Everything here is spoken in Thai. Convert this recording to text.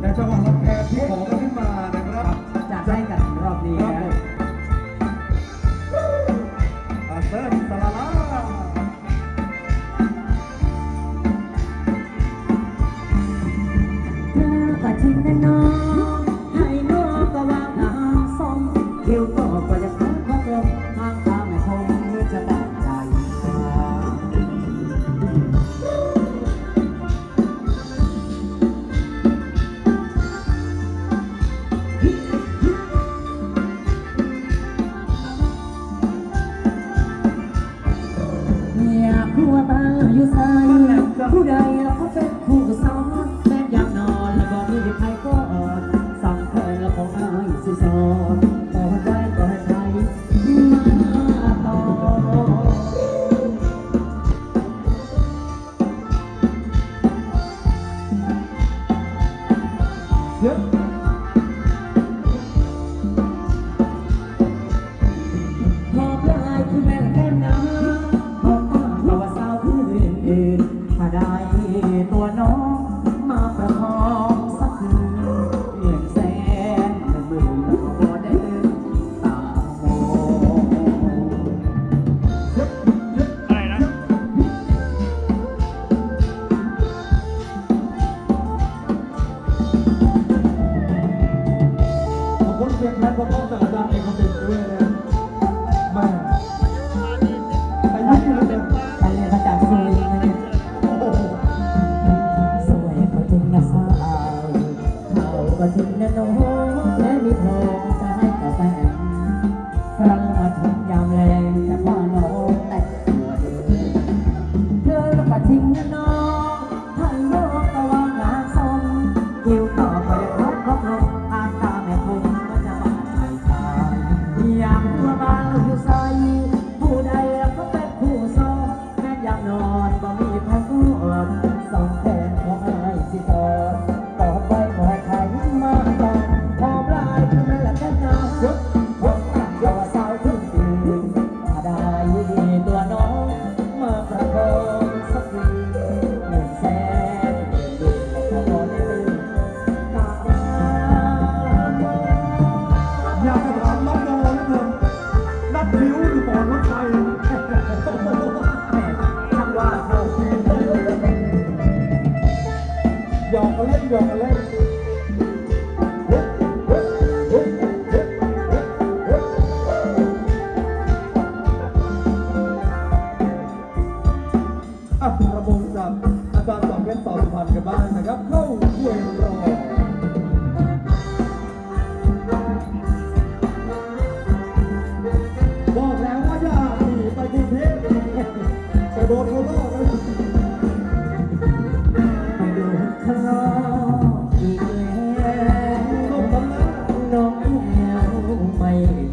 ในจังหวะลำแพงที่ขอกัขึ้นมานะครับจะได้กันรอบนี้นะอาเซิร์ฟสลาลาเธอกอทิ้งนะนอง như sai Thu đời ถ้าได้ตัวน้อง ทุนแน่นอนแม่มีทองจะให้กับแฟนครั้งมาถึงยามแรงแต่ว่าน้ y'all. Eleven, you time